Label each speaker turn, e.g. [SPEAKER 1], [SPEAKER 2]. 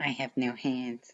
[SPEAKER 1] I have no hands.